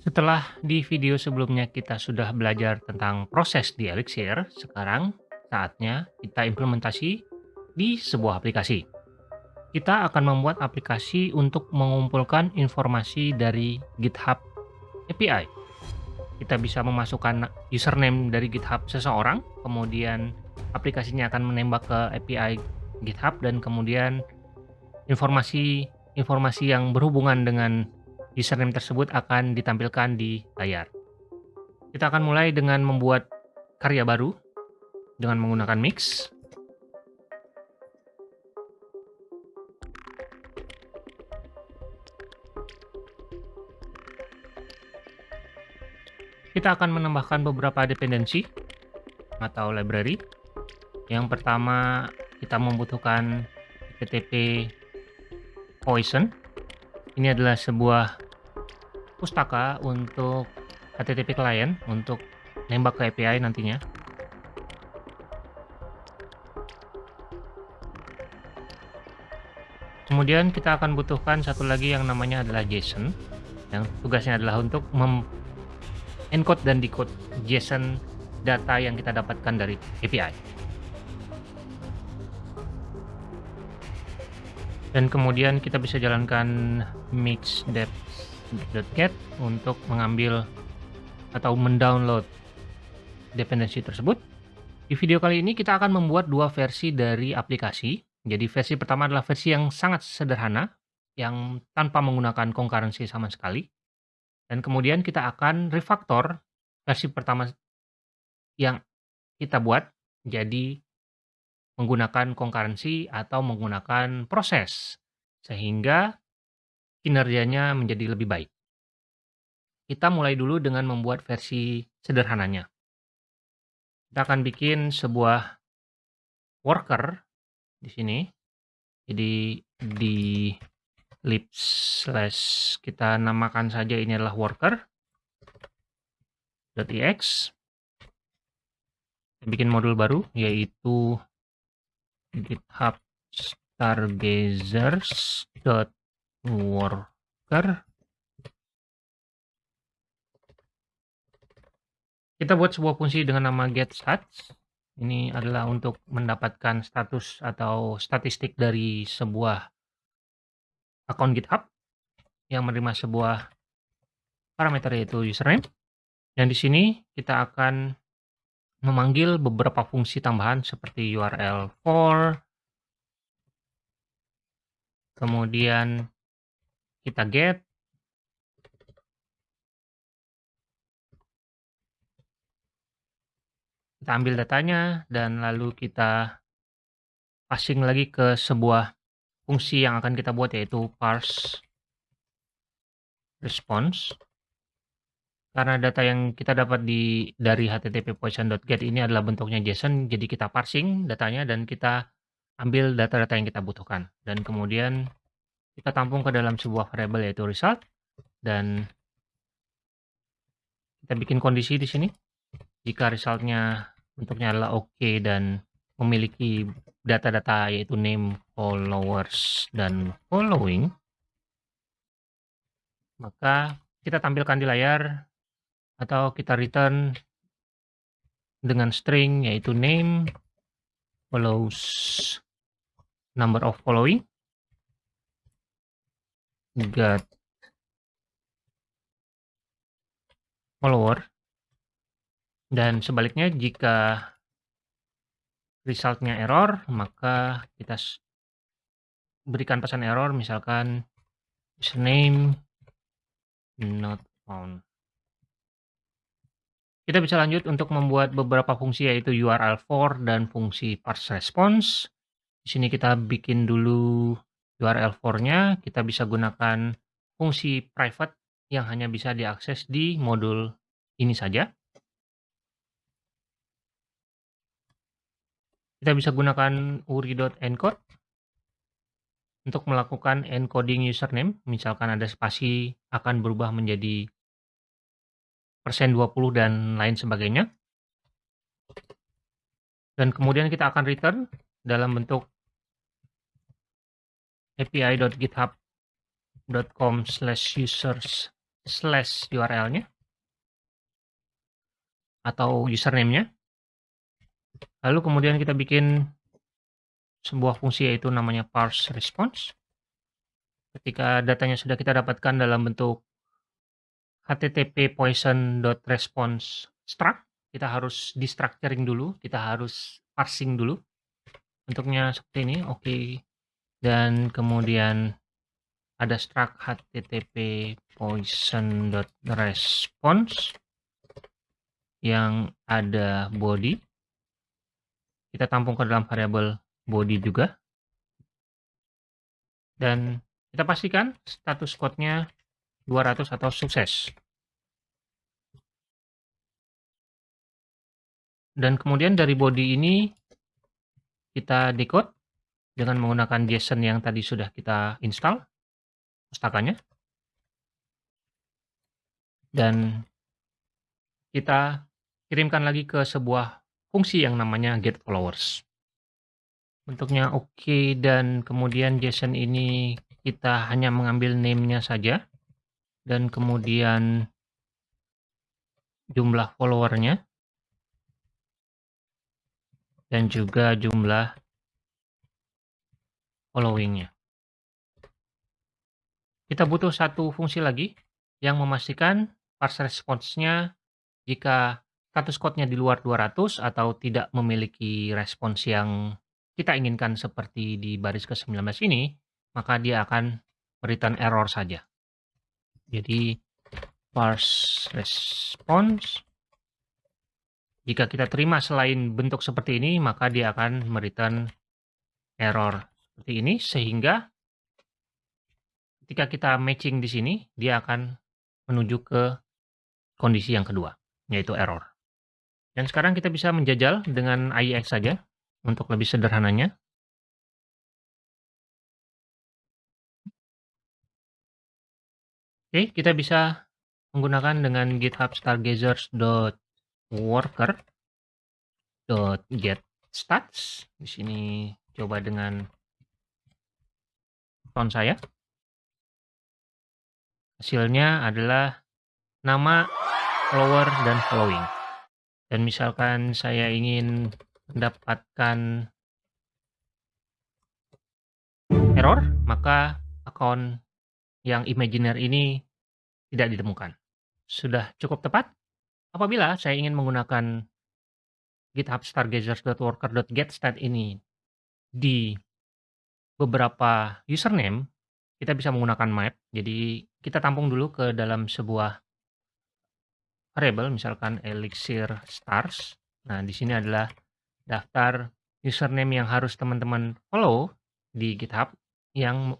Setelah di video sebelumnya kita sudah belajar tentang proses di Elixir, sekarang saatnya kita implementasi di sebuah aplikasi. Kita akan membuat aplikasi untuk mengumpulkan informasi dari GitHub API. Kita bisa memasukkan username dari GitHub seseorang, kemudian aplikasinya akan menembak ke API GitHub dan kemudian informasi informasi yang berhubungan dengan username tersebut akan ditampilkan di layar. Kita akan mulai dengan membuat karya baru dengan menggunakan mix. Kita akan menambahkan beberapa dependensi atau library. Yang pertama, kita membutuhkan HTTP Poison. Ini adalah sebuah pustaka untuk HTTP client untuk nembak ke API nantinya. Kemudian kita akan butuhkan satu lagi yang namanya adalah JSON yang tugasnya adalah untuk encode dan decode JSON data yang kita dapatkan dari API. Dan kemudian kita bisa jalankan mix depth.get untuk mengambil atau mendownload dependensi tersebut. Di video kali ini kita akan membuat dua versi dari aplikasi. Jadi versi pertama adalah versi yang sangat sederhana, yang tanpa menggunakan concurrency sama sekali. Dan kemudian kita akan refaktor versi pertama yang kita buat jadi menggunakan concurrency atau menggunakan proses sehingga kinerjanya menjadi lebih baik. Kita mulai dulu dengan membuat versi sederhananya. Kita akan bikin sebuah worker di sini. Jadi di lib slash kita namakan saja ini adalah worker .ex bikin modul baru yaitu github stargazers worker kita buat sebuah fungsi dengan nama getstats ini adalah untuk mendapatkan status atau statistik dari sebuah akun GitHub yang menerima sebuah parameter yaitu username. Dan di sini kita akan memanggil beberapa fungsi tambahan seperti URL for, kemudian kita get, kita ambil datanya, dan lalu kita passing lagi ke sebuah fungsi yang akan kita buat yaitu parse response. Karena data yang kita dapat di dari http poison.get ini adalah bentuknya JSON, jadi kita parsing datanya dan kita ambil data-data yang kita butuhkan. Dan kemudian kita tampung ke dalam sebuah variabel yaitu result dan kita bikin kondisi di sini. Jika resultnya bentuknya adalah oke okay dan memiliki data-data yaitu name, followers, dan following, maka kita tampilkan di layar atau kita return dengan string yaitu name follows number of following get follower dan sebaliknya jika resultnya error, maka kita berikan pesan error misalkan username not found. Kita bisa lanjut untuk membuat beberapa fungsi yaitu URL for dan fungsi parse response. Di sini kita bikin dulu URL for-nya, kita bisa gunakan fungsi private yang hanya bisa diakses di modul ini saja. Kita bisa gunakan uri.encode untuk melakukan encoding username. Misalkan ada spasi akan berubah menjadi persen 20 dan lain sebagainya. Dan kemudian kita akan return dalam bentuk api.github.com slash users slash URL-nya atau username-nya. Lalu kemudian kita bikin sebuah fungsi yaitu namanya parse response. Ketika datanya sudah kita dapatkan dalam bentuk http poison.response struct, kita harus destructuring dulu, kita harus parsing dulu. Bentuknya seperti ini, oke. Okay. Dan kemudian ada struct http poison.response yang ada body. Kita tampung ke dalam variabel body juga. Dan kita pastikan status code-nya 200 atau sukses. Dan kemudian dari body ini kita decode dengan menggunakan JSON yang tadi sudah kita install pustakanya. Dan kita kirimkan lagi ke sebuah fungsi yang namanya getFollowers. Bentuknya oke okay, dan kemudian JSON ini kita hanya mengambil name-nya saja dan kemudian jumlah followernya dan juga jumlah followingnya. Kita butuh satu fungsi lagi yang memastikan parse response-nya jika status code-nya di luar 200 atau tidak memiliki respons yang kita inginkan seperti di baris ke-19 ini, maka dia akan return error saja. Jadi parse response jika kita terima selain bentuk seperti ini, maka dia akan mereturn error seperti ini, sehingga ketika kita matching di sini, dia akan menuju ke kondisi yang kedua, yaitu error. Dan sekarang kita bisa menjajal dengan IEX saja, untuk lebih sederhananya. Oke, kita bisa menggunakan dengan github stargazers.com worker dot get stats di sini coba dengan font saya. Hasilnya adalah nama follower dan following. Dan misalkan saya ingin mendapatkan error maka akun yang imaginer ini tidak ditemukan. Sudah cukup tepat. Apabila saya ingin menggunakan GitHub stargazers.worker.getstat ini di beberapa username, kita bisa menggunakan map. Jadi kita tampung dulu ke dalam sebuah variable, misalkan elixir stars. Nah, di sini adalah daftar username yang harus teman-teman follow di GitHub yang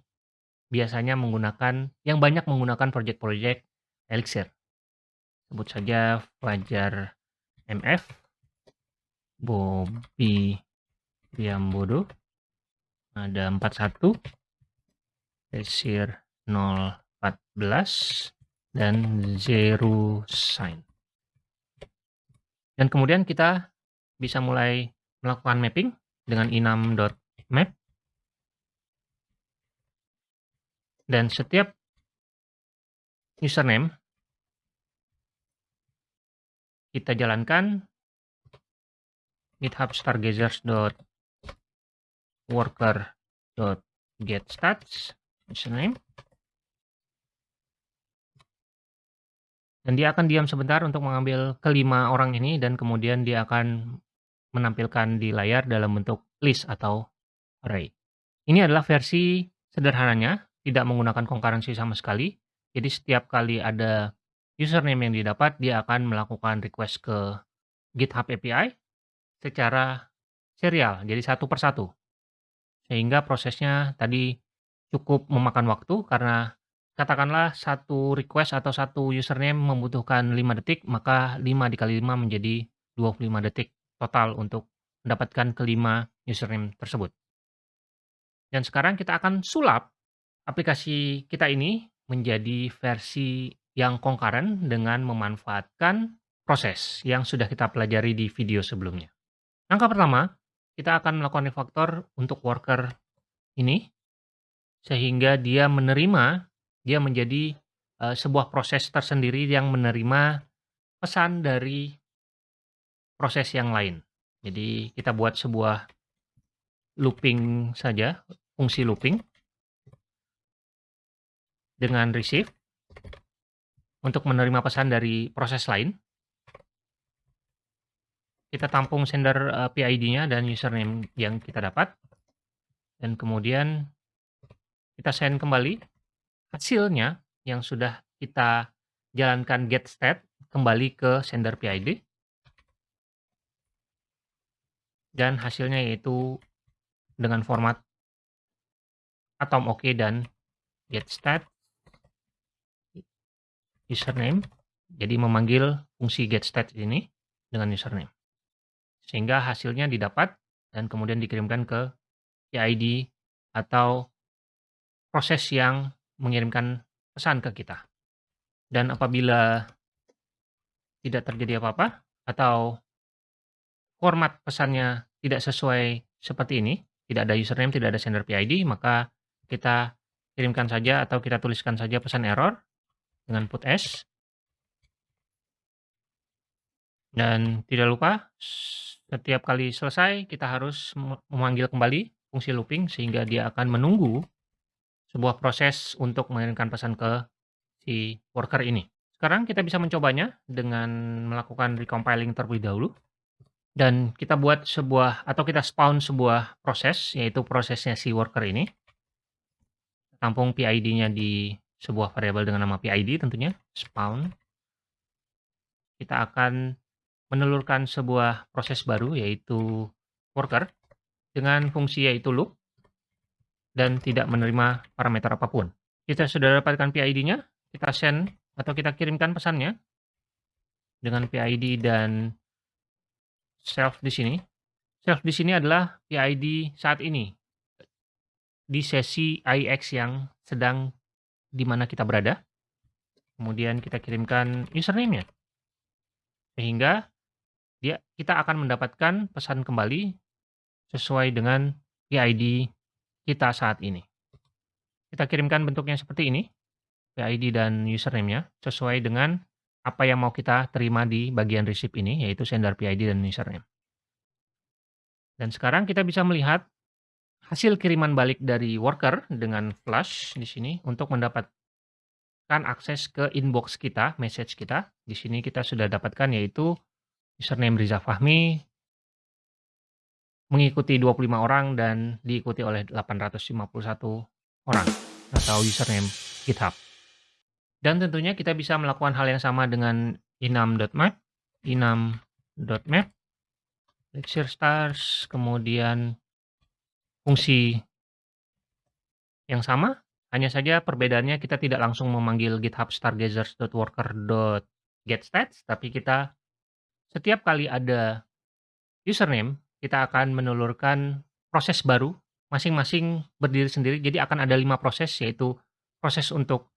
biasanya menggunakan, yang banyak menggunakan project-project Elixir sebut saja Fajar MF, Bobby Diambodo, ada 41, Desir 014, dan Zero Sign. Dan kemudian kita bisa mulai melakukan mapping dengan inam.map. Dan setiap username kita jalankan github stargazers.worker.getstats username dan dia akan diam sebentar untuk mengambil kelima orang ini dan kemudian dia akan menampilkan di layar dalam bentuk list atau array. Ini adalah versi sederhananya, tidak menggunakan concurrency sama sekali. Jadi setiap kali ada username yang didapat, dia akan melakukan request ke GitHub API secara serial, jadi satu persatu. Sehingga prosesnya tadi cukup memakan waktu karena katakanlah satu request atau satu username membutuhkan 5 detik, maka 5 dikali 5 menjadi 25 detik total untuk mendapatkan kelima username tersebut. Dan sekarang kita akan sulap aplikasi kita ini menjadi versi yang concurrent dengan memanfaatkan proses yang sudah kita pelajari di video sebelumnya. Langkah pertama, kita akan melakukan refactor untuk worker ini, sehingga dia menerima, dia menjadi uh, sebuah proses tersendiri yang menerima pesan dari proses yang lain. Jadi kita buat sebuah looping saja, fungsi looping dengan receive untuk menerima pesan dari proses lain. Kita tampung sender uh, PID-nya dan username yang kita dapat. Dan kemudian kita send kembali hasilnya yang sudah kita jalankan get state kembali ke sender PID. Dan hasilnya yaitu dengan format atom OK dan get state username. Jadi memanggil fungsi get state ini dengan username. Sehingga hasilnya didapat dan kemudian dikirimkan ke PID atau proses yang mengirimkan pesan ke kita. Dan apabila tidak terjadi apa-apa atau format pesannya tidak sesuai seperti ini, tidak ada username, tidak ada sender PID, maka kita kirimkan saja atau kita tuliskan saja pesan error dengan put s. Dan tidak lupa, setiap kali selesai kita harus memanggil kembali fungsi looping sehingga dia akan menunggu sebuah proses untuk mengirimkan pesan ke si worker ini. Sekarang kita bisa mencobanya dengan melakukan recompiling terlebih dahulu. Dan kita buat sebuah, atau kita spawn sebuah proses, yaitu prosesnya si worker ini. Tampung PID-nya di sebuah variabel dengan nama PID tentunya, spawn. Kita akan menelurkan sebuah proses baru, yaitu worker, dengan fungsi yaitu loop dan tidak menerima parameter apa pun. Kita sudah dapatkan PID-nya, kita send atau kita kirimkan pesannya dengan PID dan self di sini. Self di sini adalah PID saat ini di sesi IX yang sedang di mana kita berada. Kemudian kita kirimkan username-nya. Sehingga dia kita akan mendapatkan pesan kembali sesuai dengan PID kita saat ini. Kita kirimkan bentuknya seperti ini, PID dan username-nya, sesuai dengan apa yang mau kita terima di bagian receipt ini, yaitu sender PID dan username. Dan sekarang kita bisa melihat hasil kiriman balik dari worker dengan flash di sini untuk mendapatkan akses ke inbox kita, message kita. Di sini kita sudah dapatkan yaitu username Riza Fahmi, mengikuti 25 orang dan diikuti oleh 851 orang atau username GitHub. Dan tentunya kita bisa melakukan hal yang sama dengan inam.map, inam.map, lecture stars, kemudian fungsi yang sama, hanya saja perbedaannya kita tidak langsung memanggil github stargazers.worker.getstats, tapi kita setiap kali ada username, kita akan menelurkan proses baru, masing-masing berdiri sendiri. Jadi akan ada lima proses, yaitu proses untuk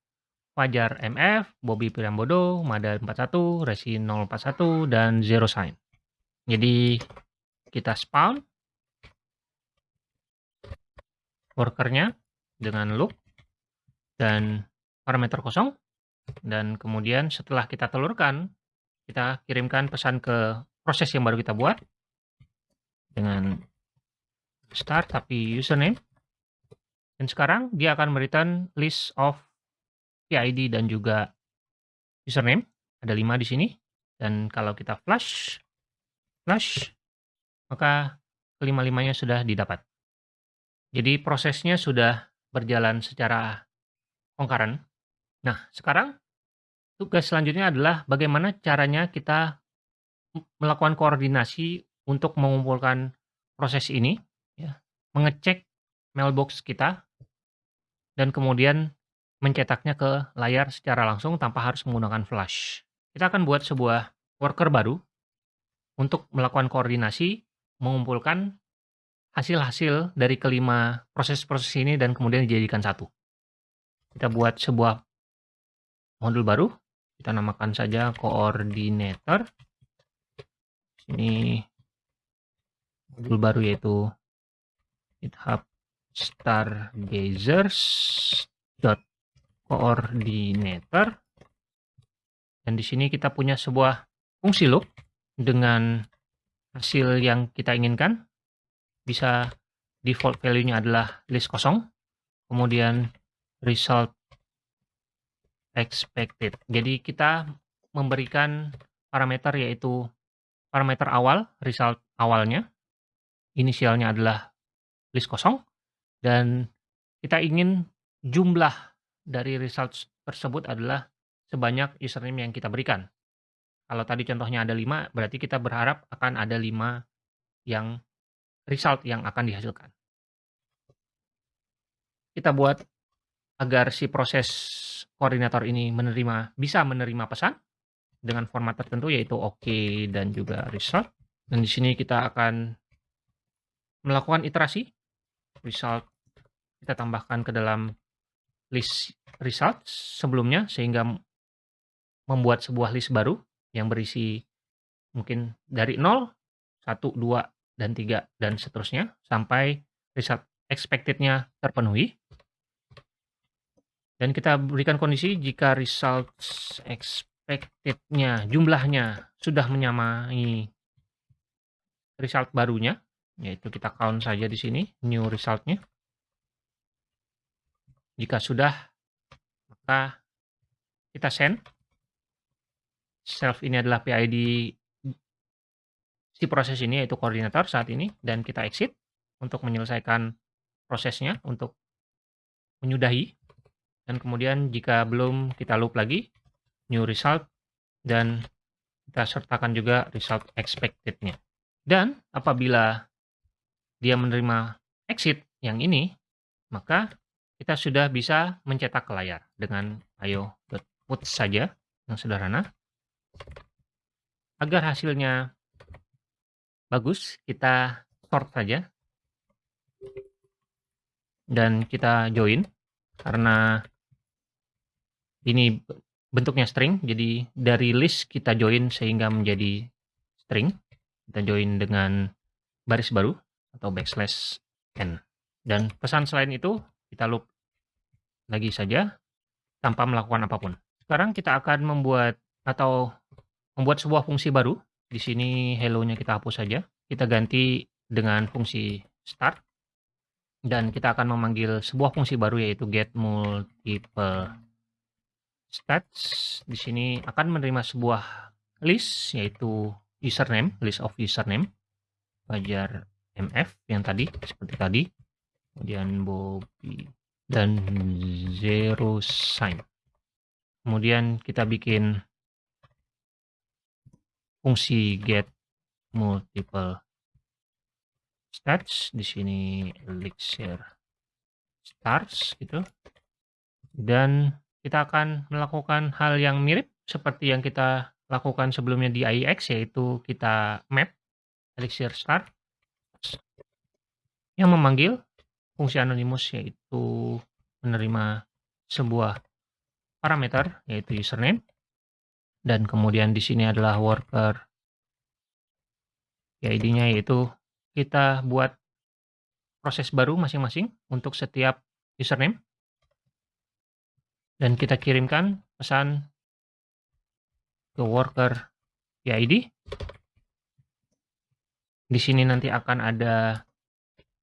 Fajar MF, Bobby Priambodo, Mada 41, Resi 041, dan Zero Sign. Jadi kita spawn workernya dengan loop dan parameter kosong dan kemudian setelah kita telurkan kita kirimkan pesan ke proses yang baru kita buat dengan start tapi username. Dan sekarang dia akan memberikan list of PID dan juga username. Ada lima di sini. Dan kalau kita flash, flash, maka kelima-limanya sudah didapat. Jadi prosesnya sudah berjalan secara concurrent. Nah, sekarang tugas selanjutnya adalah bagaimana caranya kita melakukan koordinasi untuk mengumpulkan proses ini, ya, mengecek mailbox kita, dan kemudian mencetaknya ke layar secara langsung tanpa harus menggunakan flash. Kita akan buat sebuah worker baru untuk melakukan koordinasi, mengumpulkan hasil-hasil dari kelima proses-proses ini dan kemudian dijadikan satu. Kita buat sebuah modul baru, kita namakan saja coordinator. Ini modul baru yaitu GitHub stargazers coordinator. Dan di sini kita punya sebuah fungsi loop dengan hasil yang kita inginkan. Bisa default value-nya adalah list kosong. Kemudian result expected. Jadi kita memberikan parameter yaitu parameter awal, result awalnya. Inisialnya adalah list kosong. Dan kita ingin jumlah dari result tersebut adalah sebanyak username yang kita berikan. Kalau tadi contohnya ada 5, berarti kita berharap akan ada 5 yang result yang akan dihasilkan. Kita buat agar si proses koordinator ini menerima bisa menerima pesan dengan format tertentu yaitu OK dan juga result. Dan di sini kita akan melakukan iterasi result kita tambahkan ke dalam list result sebelumnya sehingga membuat sebuah list baru yang berisi mungkin dari 0, 1, 2, dan 3, dan seterusnya sampai result expected-nya terpenuhi. Dan kita berikan kondisi jika result expected-nya, jumlahnya sudah menyamai result barunya, yaitu kita count saja di sini, new result-nya. Jika sudah, maka kita send. Self ini adalah PID si proses ini yaitu koordinator saat ini dan kita exit untuk menyelesaikan prosesnya untuk menyudahi dan kemudian jika belum kita loop lagi new result dan kita sertakan juga result expected-nya. Dan apabila dia menerima exit yang ini, maka kita sudah bisa mencetak ke layar dengan ayo.put saja yang sederhana. Agar hasilnya bagus, kita sort saja. Dan kita join karena ini bentuknya string, jadi dari list kita join sehingga menjadi string. Kita join dengan baris baru atau backslash n. Dan pesan selain itu kita loop lagi saja tanpa melakukan apa pun. Sekarang kita akan membuat atau membuat sebuah fungsi baru. Di sini hello-nya kita hapus saja. Kita ganti dengan fungsi start. Dan kita akan memanggil sebuah fungsi baru yaitu get multiple stats. Di sini akan menerima sebuah list yaitu username, list of username. Fajar MF yang tadi seperti tadi. Kemudian Bobby dan zero sign. Kemudian kita bikin fungsi get multiple stats di sini elixir stars gitu. Dan kita akan melakukan hal yang mirip seperti yang kita lakukan sebelumnya di IEX yaitu kita map elixir start yang memanggil fungsi anonimus yaitu menerima sebuah parameter yaitu username dan kemudian di sini adalah worker ID-nya yaitu kita buat proses baru masing-masing untuk setiap username dan kita kirimkan pesan ke worker PID. Di sini nanti akan ada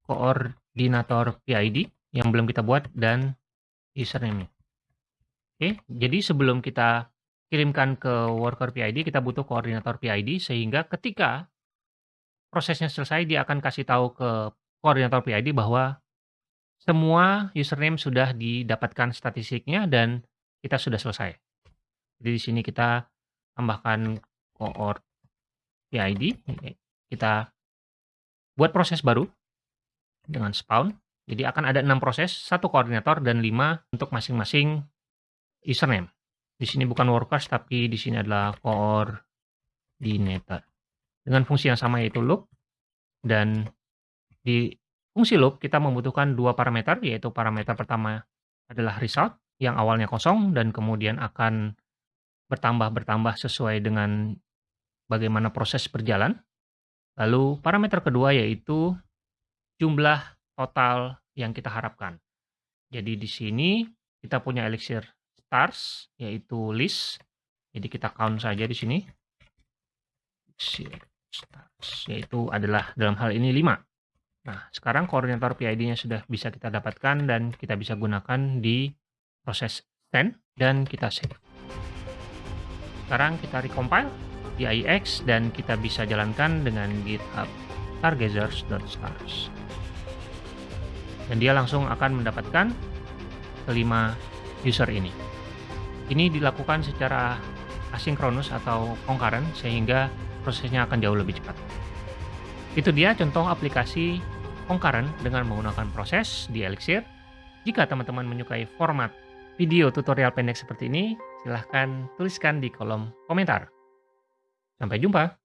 koordinat koordinator PID yang belum kita buat dan username-nya. Oke, jadi sebelum kita kirimkan ke worker PID, kita butuh koordinator PID sehingga ketika prosesnya selesai dia akan kasih tahu ke koordinator PID bahwa semua username sudah didapatkan statistiknya dan kita sudah selesai. Jadi di sini kita tambahkan koord PID, kita buat proses baru dengan spawn. Jadi akan ada enam proses, satu koordinator dan lima untuk masing-masing username. Di sini bukan workers, tapi di sini adalah coordinator. Dengan fungsi yang sama yaitu loop. Dan di fungsi loop kita membutuhkan dua parameter, yaitu parameter pertama adalah result, yang awalnya kosong dan kemudian akan bertambah-bertambah sesuai dengan bagaimana proses berjalan. Lalu parameter kedua yaitu jumlah total yang kita harapkan. Jadi di sini kita punya elixir stars yaitu list. Jadi kita count saja di sini. Stars yaitu adalah dalam hal ini 5. Nah, sekarang koordinator PID-nya sudah bisa kita dapatkan dan kita bisa gunakan di proses send dan kita save. Sekarang kita recompile di IEX dan kita bisa jalankan dengan github stargazers.stars. Dan dia langsung akan mendapatkan kelima user ini. Ini dilakukan secara asinkronus atau concurrent sehingga prosesnya akan jauh lebih cepat. Itu dia contoh aplikasi concurrent dengan menggunakan proses di Elixir. Jika teman-teman menyukai format video tutorial pendek seperti ini, silahkan tuliskan di kolom komentar. Sampai jumpa!